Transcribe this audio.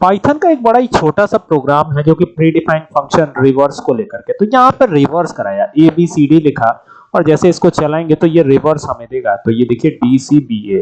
Python का एक बड़ा ही छोटा सा प्रोग्राम है जो कि प्री डिफाइंड फ़ंक्शन रिवर्स को लेकर के। तो यहाँ पर रिवर्स कराया ए बी सी डी लिखा, और जैसे इसको चलाएँगे तो ये रिवर्स हमें देगा। तो ये देखिए डी सी बी ए